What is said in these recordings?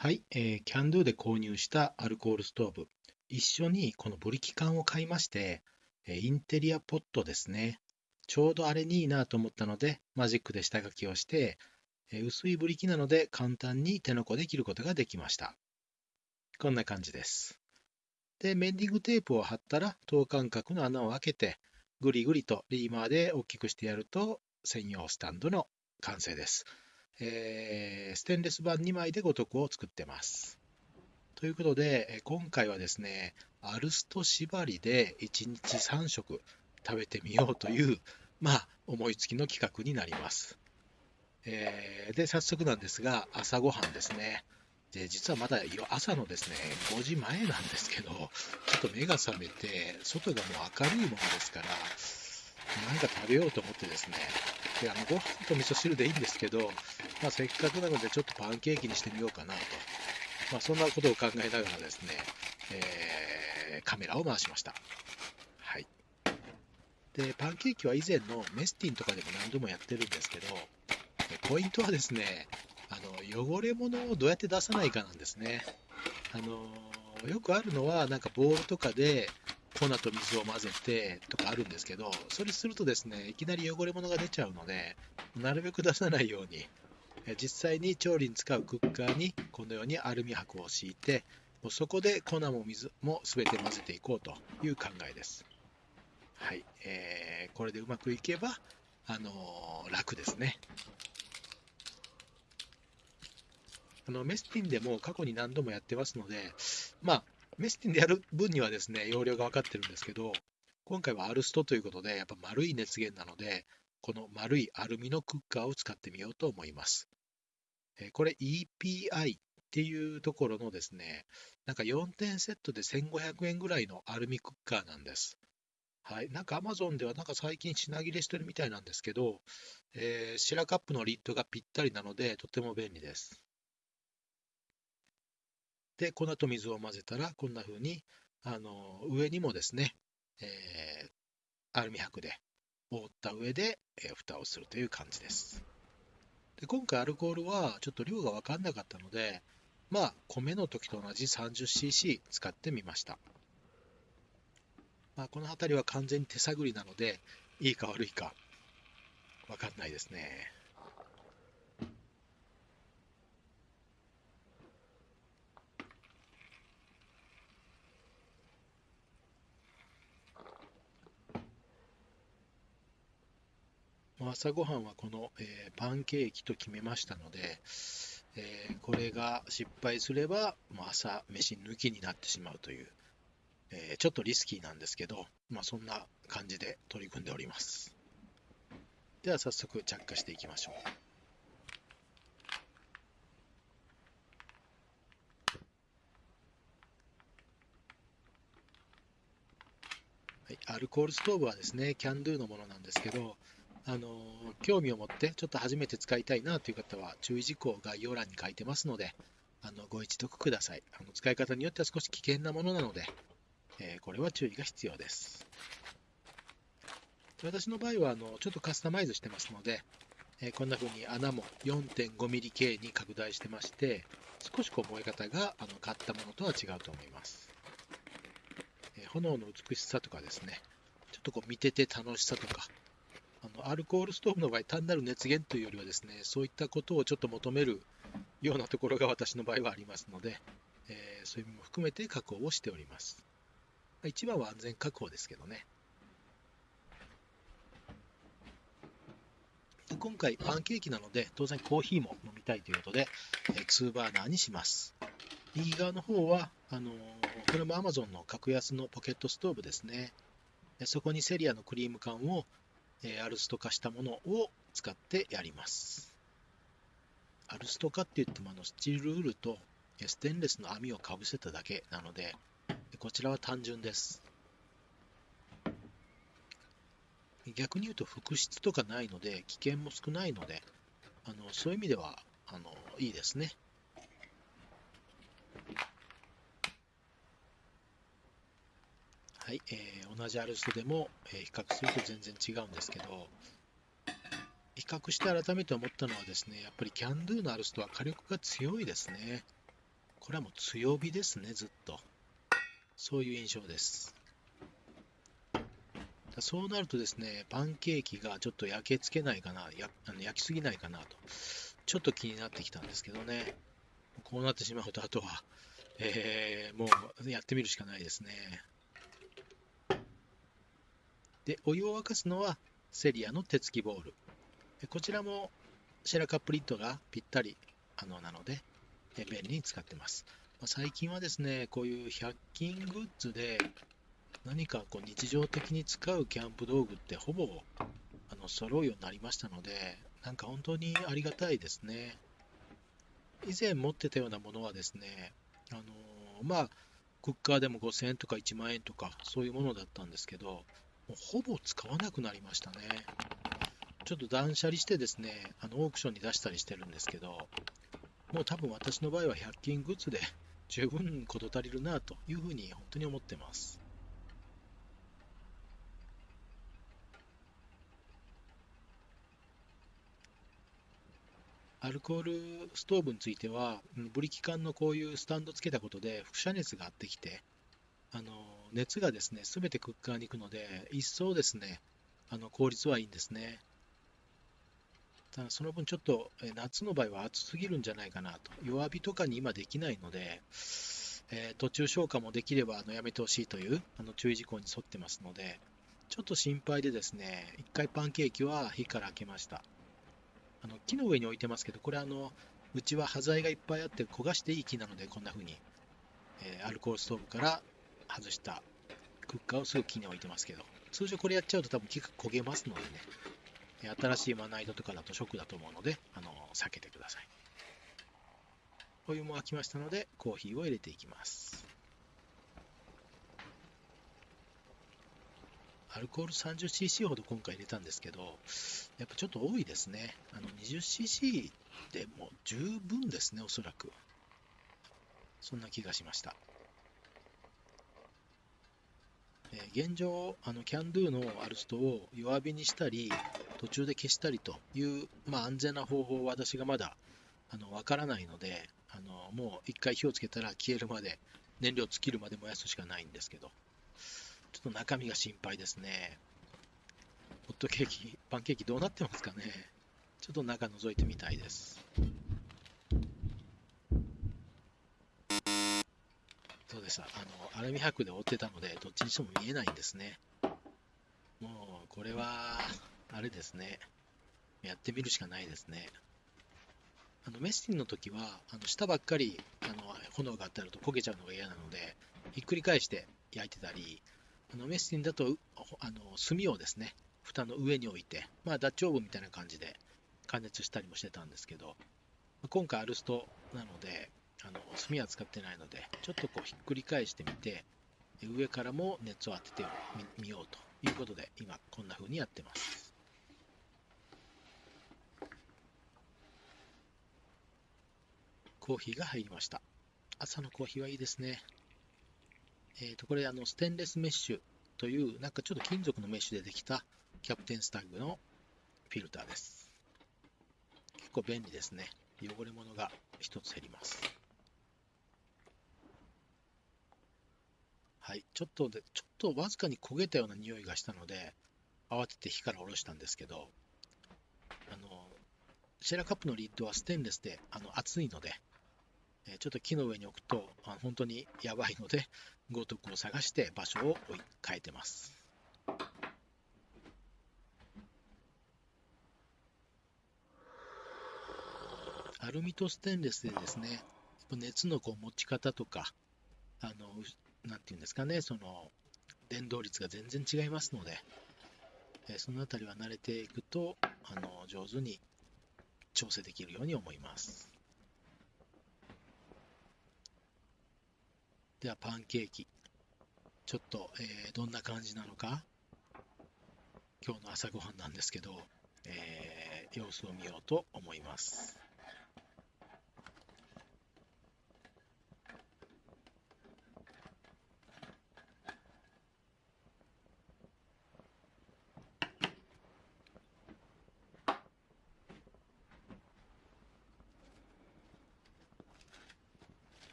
はい、えー、キャンドゥで購入したアルコールストーブ、一緒にこのブリキ缶を買いまして、えインテリアポットですね。ちょうどあれにいいなと思ったので、マジックで下書きをして、え薄いブリキなので簡単に手のこで切ることができました。こんな感じです。で、メンディングテープを貼ったら、等間隔の穴を開けて、ぐりぐりとリーマーで大きくしてやると、専用スタンドの完成です。えー、ステンレス板2枚で五徳を作ってます。ということで、今回はですね、アルスト縛りで1日3食食べてみようという、まあ、思いつきの企画になります。えー、で、早速なんですが、朝ごはんですね。で、実はまだ朝のですね、5時前なんですけど、ちょっと目が覚めて、外がもう明るいものですから、何か食べようと思ってですね、であのご飯と味噌汁でいいんですけど、まあ、せっかくなのでちょっとパンケーキにしてみようかなと、まあ、そんなことを考えながらですね、えー、カメラを回しました。はい。で、パンケーキは以前のメスティンとかでも何度もやってるんですけど、ポイントはですね、あの汚れ物をどうやって出さないかなんですね。あのよくあるのは、なんかボールとかで粉と水を混ぜてとかあるんですけど、それするとですね、いきなり汚れ物が出ちゃうので、なるべく出さないように、実際に調理に使うクッカーにこのようにアルミ箔を敷いて、もうそこで粉も水も全て混ぜていこうという考えです。はい、えー、これでうまくいけば、あのー、楽ですね。あのメスティンでも過去に何度もやってますので、まあ、メスティンでやる分にはですね、容量が分かってるんですけど、今回はアルストということで、やっぱ丸い熱源なので、この丸いアルミのクッカーを使ってみようと思います。これ EPI っていうところのですね、なんか4点セットで1500円ぐらいのアルミクッカーなんです。はい。なんか Amazon ではなんか最近品切れしてるみたいなんですけど、えー、シラカップのリッドがぴったりなのでとても便利です。で、粉と水を混ぜたら、こんな風に、あの、上にもですね、えー、アルミ箔で覆った上で、えー、蓋をするという感じです。で今回アルコールはちょっと量が分かんなかったので、まあ、米の時と同じ 30cc 使ってみました。まあ、この辺りは完全に手探りなので、いいか悪いか分かんないですね。朝ごはんはこの、えー、パンケーキと決めましたので、えー、これが失敗すれば、もう朝飯抜きになってしまうという、えー、ちょっとリスキーなんですけど、まあ、そんな感じで取り組んでおります。では早速着火していきましょう。はい、アルコールストーブはですね、キャンドゥのものなんですけど、あの興味を持ってちょっと初めて使いたいなという方は注意事項を概要欄に書いてますのであのご一読ください。あの使い方によっては少し危険なものなので、えー、これは注意が必要です。私の場合はあのちょっとカスタマイズしてますので、えー、こんな風に穴も 4.5mm 径に拡大してまして少しこう燃え方があの買ったものとは違うと思います、えー、炎の美しさとかですねちょっとこう見てて楽しさとかあのアルコールストーブの場合、単なる熱源というよりはですね、そういったことをちょっと求めるようなところが私の場合はありますので、えー、そういう意味も含めて確保をしております。一番は安全確保ですけどねで。今回パンケーキなので当然コーヒーも飲みたいということで、えー、2バーナーにします。右側の方はあのー、これも Amazon の格安のポケットストーブですね。そこにセリアのクリーム缶をえアルスト化したものを使ってやります。アルスト化って言ってもあのスチールウールとステンレスの網をかぶせただけなので、こちらは単純です。逆に言うと副室とかないので、危険も少ないので、あのそういう意味ではあのいいですね。はい、えー、同じアルストでも、え、比較すると全然違うんですけど、比較して改めて思ったのはですね、やっぱりキャンドゥのアルストは火力が強いですね。これはもう強火ですね、ずっと。そういう印象です。そうなるとですね、パンケーキがちょっと焼けつけないかな、やあの焼きすぎないかなと、ちょっと気になってきたんですけどね、こうなってしまうと、あとは、えー、もうやってみるしかないですね。で、お湯を沸かすのはセリアの手つきボール。こちらもシェラカップリッドがぴったりあのなので、便利に使ってます。最近はですね、こういう100均グッズで何かこう日常的に使うキャンプ道具ってほぼあの揃うようになりましたので、なんか本当にありがたいですね。以前持ってたようなものはですね、あの、まあ、クッカーでも5000円とか1万円とかそういうものだったんですけど、もうほぼ使わなくなりましたね。ちょっと断捨離してですね、あのオークションに出したりしてるんですけど、もう多分私の場合は100均グッズで 十分事足りるなというふうに本当に思ってます。アルコールストーブについては、ブリキ缶のこういうスタンドつけたことで輻射熱があってきて、あの熱がですね、すべてクッカーに行くので、一層ですね、あの効率はいいんですね。ただその分ちょっと夏の場合は暑すぎるんじゃないかなと。弱火とかに今できないので、えー、途中消火もできればあのやめてほしいというあの注意事項に沿ってますので、ちょっと心配でですね、一回パンケーキは火から開けました。あの木の上に置いてますけど、これあの、うちは端材がいっぱいあって焦がしていい木なので、こんな風に、え、アルコールストーブから外したクッカーをすぐ木に置いてますけど、通常これやっちゃうと多分木が焦げますのでね、新しいまな板とかだとショックだと思うので、あの避けてください。お湯も沸きましたので、コーヒーを入れていきます。アルコール 30cc ほど今回入れたんですけど、やっぱちょっと多いですね。あの 20cc でも十分ですね、おそらく。そんな気がしました。え、現状、あのキャンドゥのアルストを弱火にしたり、途中で消したりという、まあ、安全な方法を私がまだあの分からないので、あのもう一回火をつけたら消えるまで、燃料尽きるまで燃やすしかないんですけど、ちょっと中身が心配ですね。ホットケーキ、パンケーキどうなってますかね。ちょっと中覗いてみたいです。そうです。あの、アルミ箔で覆ってたので、どっちにしても見えないんですね。もう、これは、あれですね。やってみるしかないですね。あのメスティンの時は、あの下ばっかりあの炎があったると焦げちゃうのが嫌なので、ひっくり返して焼いてたり、あのメスティンだとあの炭をですね、蓋の上に置いて、まあ、ダッチオーブンみたいな感じで加熱したりもしてたんですけど、今回アルストなので、あの炭は使ってないので、ちょっとこうひっくり返してみて、上からも熱を当ててみようということで、今こんな風にやってます。コーヒーが入りました。朝のコーヒーはいいですね。えっ、ー、と、これ、あの、ステンレスメッシュという、なんかちょっと金属のメッシュでできたキャプテンスタッグのフィルターです。結構便利ですね。汚れ物が一つ減ります。はい。ちょっとで、ちょっとわずかに焦げたような匂いがしたので、慌てて火から下ろしたんですけど、あの、シェラカップのリッドはステンレスであの熱いので、えちょっと木の上に置くとあ本当にやばいので、豪徳を探して場所を変えてます。アルミとステンレスでですね、熱のこう持ち方とか、あの、なんていうんですかね、その、伝導率が全然違いますので、えそのあたりは慣れていくと、あの、上手に調整できるように思います。ではパンケーキ。ちょっと、えー、どんな感じなのか、今日の朝ごはんなんですけど、えー、様子を見ようと思います。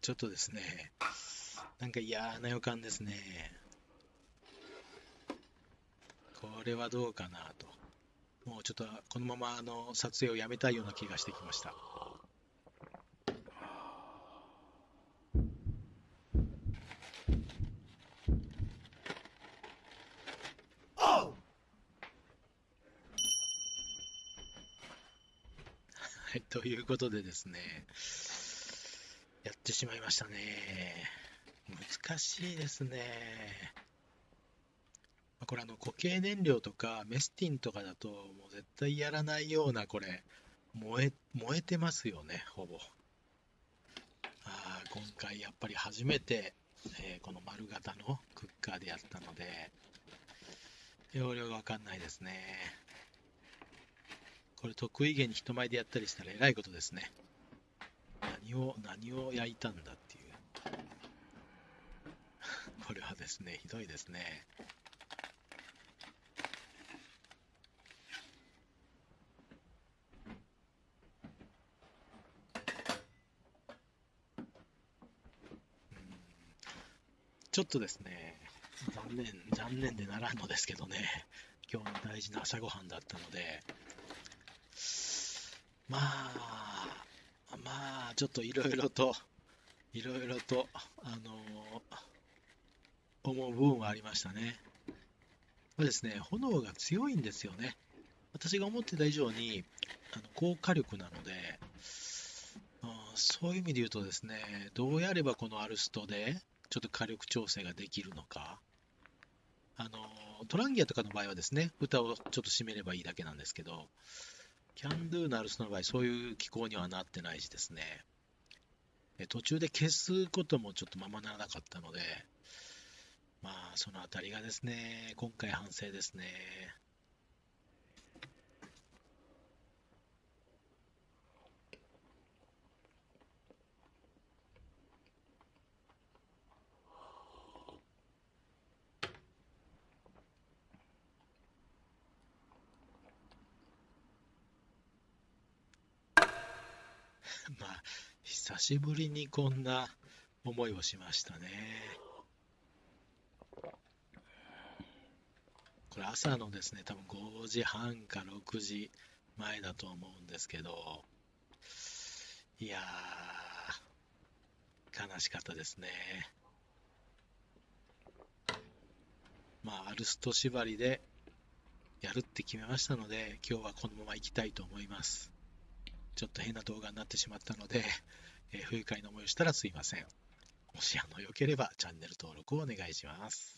ちょっとですね、なんか嫌な予感ですね。これはどうかなと。もうちょっとこのままあの撮影をやめたいような気がしてきました。はい、ということでですね、やってしまいましたね。難しいですね。これあの固形燃料とかメスティンとかだともう絶対やらないようなこれ燃え燃えてますよねほぼあ今回やっぱり初めて、えー、この丸型のクッカーでやったので容量がわかんないですねこれ得意げに人前でやったりしたらえらいことですね。何を何を焼いたんだっていう。これはですねひどいですね。ちょっとですね、残念、残念でならんのですけどね、今日の大事な朝ごはんだったので、まあ、まあ、ちょっといろいろと、いろいろと、あの思う部分はありましたね。これですね、炎が強いんですよね。私が思ってた以上にあの高火力なので、そういう意味で言うとですね、どうやればこのアルストでちょっと火力調整ができるのか。あの、トランギアとかの場合はですね、蓋をちょっと閉めればいいだけなんですけど、キャンドゥナルスの場合、そういう機構にはなってないしですね、途中で消すこともちょっとままならなかったので、まあ、そのあたりがですね、今回反省ですね。まあ、久しぶりにこんな思いをしましたね。これ朝のですね、多分5時半か6時前だと思うんですけど、いやー、悲しかったですね。まあ、アルスト縛りでやるって決めましたので、今日はこのまま行きたいと思います。ちょっと変な動画になってしまったので、えー、不愉快な思いをしたらすいません。もしあの良ければチャンネル登録をお願いします。